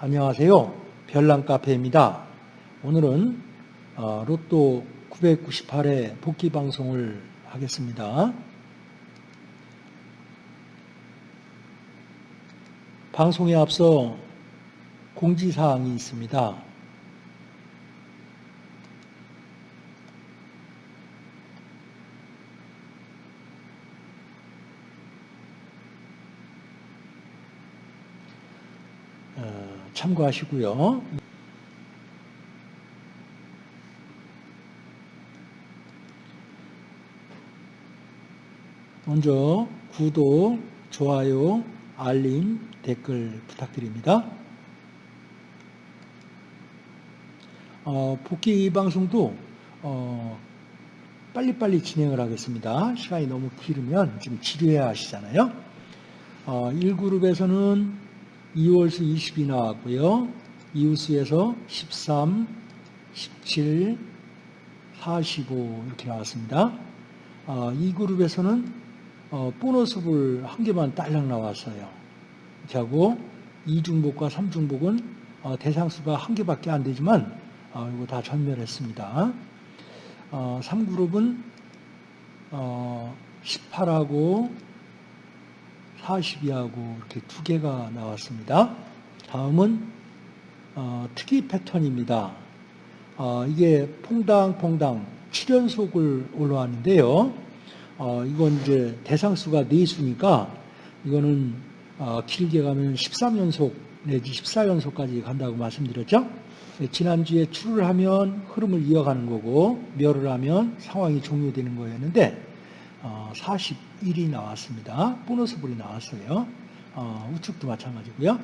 안녕하세요. 별난 카페입니다. 오늘은 어, 로또 998회 복귀 방송을 하겠습니다. 방송에 앞서 공지사항이 있습니다. 어, 참고하시고요. 먼저 구독, 좋아요, 알림, 댓글 부탁드립니다. 어, 복귀 방송도 어, 빨리빨리 진행을 하겠습니다. 시간이 너무 길으면 지금 지루해 하시잖아요. 어, 1그룹에서는 2월수 20이 나왔고요. 이웃수에서 13, 17, 45 이렇게 나왔습니다. 어, 이 그룹에서는 어, 보너스볼 한 개만 딸랑 나왔어요. 자고 2중복과 3중복은 어, 대상수가 한 개밖에 안 되지만 어, 이거 다 전멸했습니다. 어, 3그룹은 어, 18하고 42하고 이렇게 두 개가 나왔습니다. 다음은 어, 특이 패턴입니다. 어, 이게 퐁당퐁당 7연속을 올라왔는데요. 어, 이건 이제 대상수가 4수니까 이거는 어, 길게 가면 13연속 내지 14연속까지 간다고 말씀드렸죠. 네, 지난주에 출을 하면 흐름을 이어가는 거고 멸을 하면 상황이 종료되는 거였는데 어, 41이 나왔습니다. 보너스 볼이 나왔어요. 어, 우측도 마찬가지고요.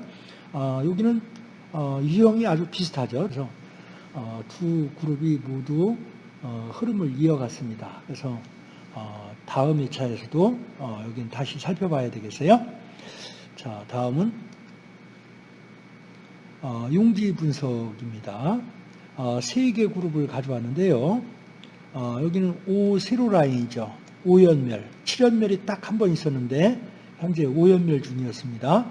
어, 여기는 어, 유형이 아주 비슷하죠. 그래서 어, 두 그룹이 모두 어, 흐름을 이어갔습니다. 그래서 어, 다음 2차에서도 어, 여기는 다시 살펴봐야 되겠어요. 자, 다음은 어, 용지 분석입니다. 어, 세개 그룹을 가져왔는데요. 어, 여기는 5 세로 라인이죠. 5연멸, 7연멸이 딱 한 번 있었는데 현재 5연멸 중이었습니다.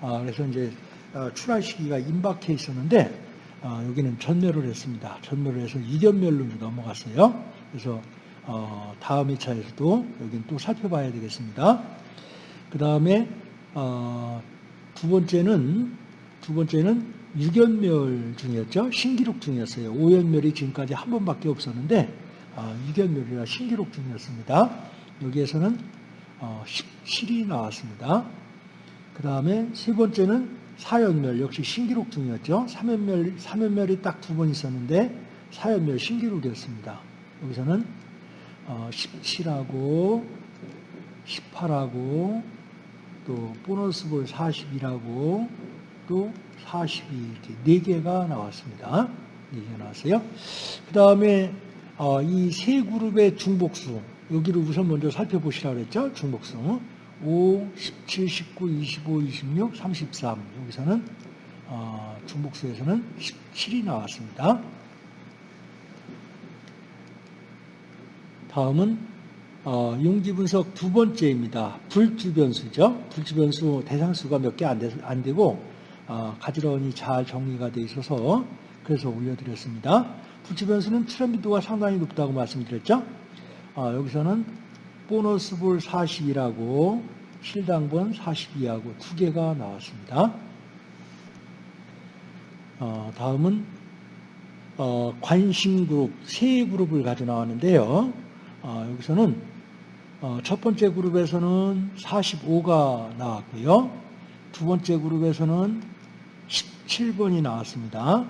어, 그래서 이제 어, 출할 시기가 임박해 있었는데 어, 여기는 전멸을 했습니다. 전멸을 해서 2연멸로 넘어갔어요. 그래서 어, 다음 2차에서도 여기는 또 살펴봐야 되겠습니다. 그 다음에 어, 두 번째는 두 번째는 6연멸 중이었죠. 신기록 중이었어요. 5연멸이 지금까지 한 번밖에 없었는데 어, 6연멸이라 신기록 중이었습니다. 여기에서는 어, 17이 나왔습니다. 그 다음에 세 번째는 4연멸 역시 신기록 중이었죠. 3연멸, 3연멸이 딱 두 번 있었는데 4연멸 신기록이었습니다. 여기서는 어, 17하고 18하고 또 보너스볼 40이라고 또 42 이렇게 4개가 나왔습니다. 4개가 나왔어요. 그 다음에 어, 이 세 그룹의 중복수 여기를 우선 먼저 살펴보시라고 그랬죠. 중복수 5, 17, 19, 25, 26, 33 여기서는 어, 중복수에서는 17이 나왔습니다. 다음은 어, 용지분석 두 번째입니다. 불주변수죠. 불주변수 대상수가 몇 개 안 되고 어, 가지런히 잘 정리가 되어 있어서 그래서 올려드렸습니다. 불주변수는 출현빈도가 상당히 높다고 말씀드렸죠. 어, 여기서는 보너스 볼 40이라고 실당번 42하고 두 개가 나왔습니다. 어, 다음은 어, 관심 그룹 세 그룹을 가져 나왔는데요. 어, 여기서는 어, 첫 번째 그룹에서는 45가 나왔고요. 두 번째 그룹에서는 17번이 나왔습니다.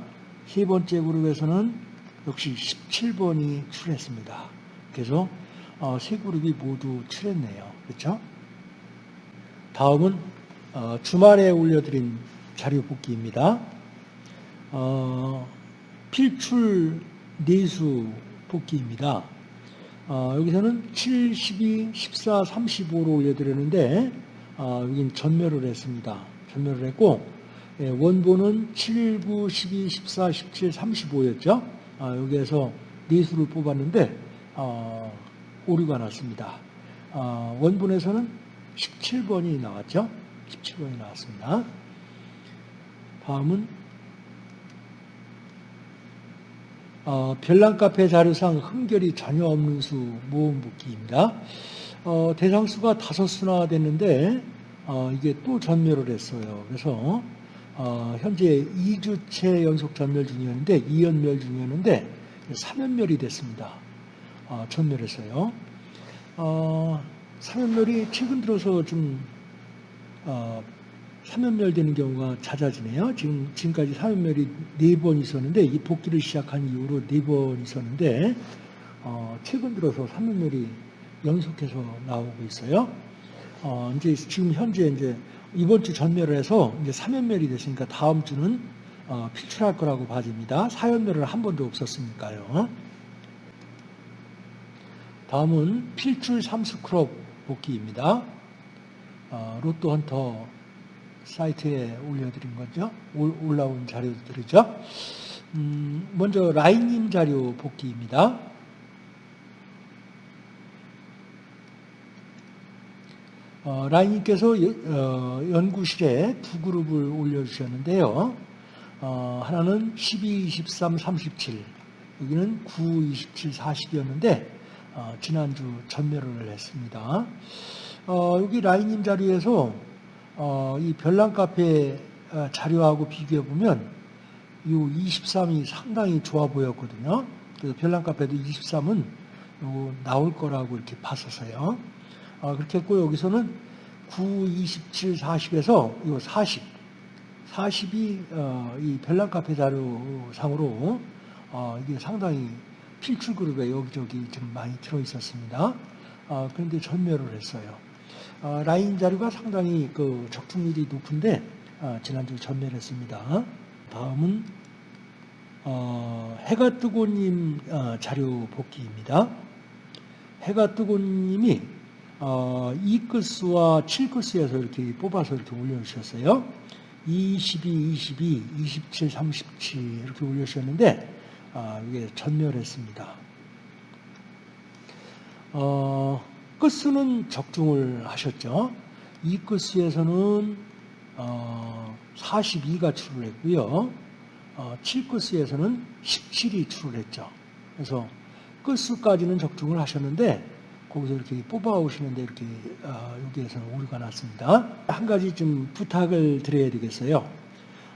세 번째 그룹에서는 역시 17번이 출했습니다. 그래서 어, 세 그룹이 모두 출했네요. 그렇죠? 다음은 어, 주말에 올려드린 자료 복기입니다. 어, 필출 내수 복기입니다. 어, 여기서는 7, 12, 14, 35로 올려드렸는데 어, 여긴 전멸을 했습니다. 전멸을 했고 예, 원본은 7, 9, 12, 14, 17, 35였죠. 아, 여기에서 내수를 뽑았는데 어, 오류가 났습니다. 어, 원본에서는 17번이 나왔죠. 17번이 나왔습니다. 다음은 어, 별난 카페 자료상 흠결이 전혀 없는 수 모음 복귀입니다. 어, 대상수가 다섯 수나 됐는데 어, 이게 또 전멸을 했어요. 그래서 어, 현재 2주째 연속 전멸 중이었는데 2연멸 중이었는데 3연멸이 됐습니다. 어, 전멸했어요. 어, 3연멸이 최근 들어서 좀 어, 3연멸 되는 경우가 잦아지네요. 지금, 지금까지 3연멸이 4번 있었는데, 이 복귀를 시작한 이후로 4번 있었는데, 어, 최근 들어서 3연멸이 연속해서 나오고 있어요. 어, 이제 지금 현재 이제 이번 주 전멸을 해서 이제 3연멸이 됐으니까 다음 주는 어, 필출할 거라고 봐집니다. 4연멸은 한 번도 없었으니까요. 다음은 필출 3스크럽 복귀입니다. 어, 로또 헌터 사이트에 올려드린 거죠. 올라온 자료들이죠. 음, 먼저 라인님 자료 복귀입니다. 어, 라인님께서 어, 연구실에 두 그룹을 올려주셨는데요. 어, 하나는 12, 23, 37, 여기는 9, 27, 40이었는데 지난주 전멸을 했습니다. 어, 여기 라인님 자료에서 어, 이 별난 카페 어, 자료하고 비교해 보면 이 23이 상당히 좋아 보였거든요. 그래서 별난 카페도 23은 나올 거라고 이렇게 봤었어요. 어, 그렇게 했고 여기서는 9, 27, 40에서 이 40, 40이 어, 이 별난 카페 자료상으로 어, 이게 상당히 필출 그룹에 여기저기 좀 많이 들어 있었습니다. 어, 그런데 전멸을 했어요. 어, 라인 자료가 상당히 그 적중률이 높은데 어, 지난주 전멸했습니다. 다음은 어, 해가 뜨고님 자료 복귀입니다. 해가 뜨고님이 이끝수와 7끝수에서 이렇게 뽑아서 이렇게 올려주셨어요. 22, 22, 27, 37 이렇게 올려주셨는데 이게 전멸했습니다. 어, 끝수는 적중을 하셨죠. 이 끝수에서는 어, 42가 출을했고요. 어, 7끝수에서는 17이 출을했죠. 그래서 끝수까지는 적중을 하셨는데 거기서 이렇게 뽑아 오시는데 이렇게 어, 여기에서는 오류가 났습니다. 한 가지 좀 부탁을 드려야 되겠어요.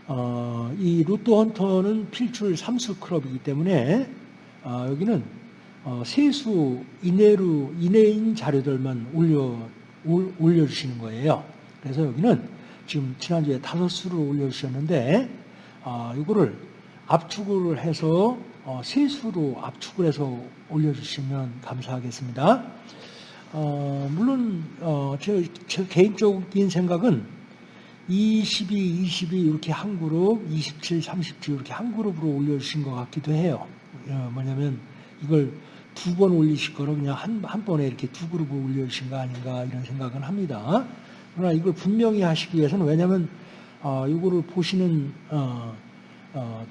어, 이 로또 헌터는 필출 3수 클럽이기 때문에 어, 여기는 어, 세수 이내로 이내인 자료들만 올려 올려주시는 거예요. 그래서 여기는 지금 지난주에 다섯 수를 올려주셨는데 어, 이거를 압축을 해서 어, 세수로 압축을 해서 올려주시면 감사하겠습니다. 어, 물론 어, 제, 제, 개인적인 생각은 22, 22 이렇게 한 그룹, 27, 37 이렇게 한 그룹으로 올려주신 것 같기도 해요. 어, 뭐냐면 이걸 두 번 올리실 거로 그냥 한, 한 번에 이렇게 두 그룹을 올려주신 거 아닌가 이런 생각은 합니다. 그러나 이걸 분명히 하시기 위해서는 왜냐하면 어, 이거를 보시는 어, 어,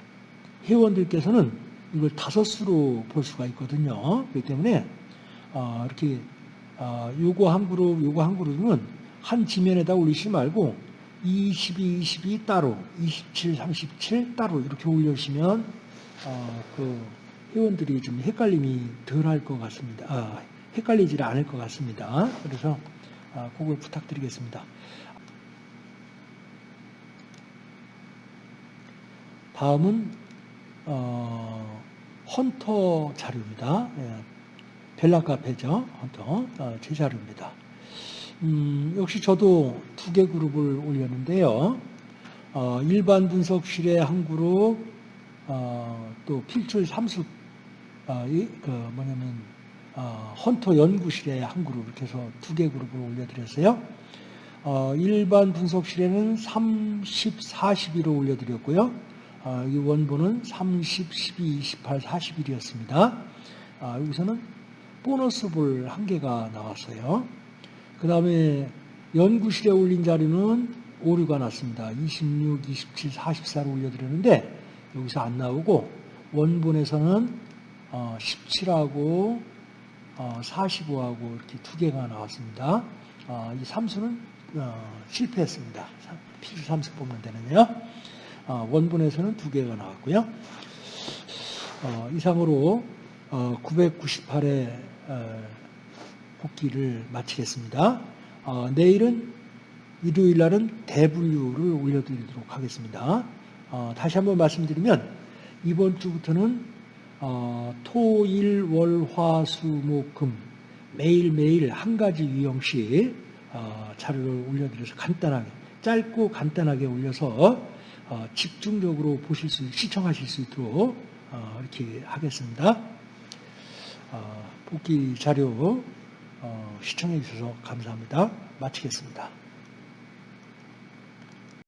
회원들께서는 이걸 다섯 수로 볼 수가 있거든요. 그렇기 때문에 어, 이렇게 어, 요거 한 그룹, 요거 한 그룹은 한 지면에다 올리지 말고 22, 22 따로, 27, 37 따로 이렇게 올려주시면 어, 그 회원들이 좀 헷갈림이 덜 할 것 같습니다. 아, 헷갈리지 않을 것 같습니다. 그래서 아, 그걸 부탁드리겠습니다. 다음은 어, 헌터 자료입니다. 예, 별난 카페죠. 헌터 어, 제 자료입니다. 음, 역시 저도 두 개 그룹을 올렸는데요. 어, 일반 분석실의 한 그룹, 어, 또 필출 삼수 어, 이, 그 뭐냐면 어, 헌터 연구실에 한 그룹 이렇게 해서 두 개 그룹을 올려드렸어요. 어, 일반 분석실에는 30, 41로 올려드렸고요. 어, 이 원본은 30, 12, 28, 41이었습니다. 아, 여기서는 보너스 볼 한 개가 나왔어요. 그 다음에 연구실에 올린 자료는 오류가 났습니다. 26, 27, 44로 올려드렸는데 여기서 안 나오고 원본에서는 17하고 어, 45하고 어, 이렇게 두 개가 나왔습니다. 어, 이 삼수는 실패했습니다. 필수 삼수 뽑는 데는요. 어, 원본에서는 두 개가 나왔고요. 어, 이상으로 998회 복귀를 마치겠습니다. 어, 내일은 일요일 날은 대분류를 올려드리도록 하겠습니다. 어, 다시 한번 말씀드리면 이번 주부터는 어, 토, 일, 월, 화, 수, 목, 금 매일매일 한 가지 유형씩 어, 자료를 올려드려서 간단하게 짧고 간단하게 올려서 어, 집중적으로 보실 수 시청하실 수 있도록 어, 이렇게 하겠습니다. 어, 복귀 자료 어, 시청해 주셔서 감사합니다. 마치겠습니다.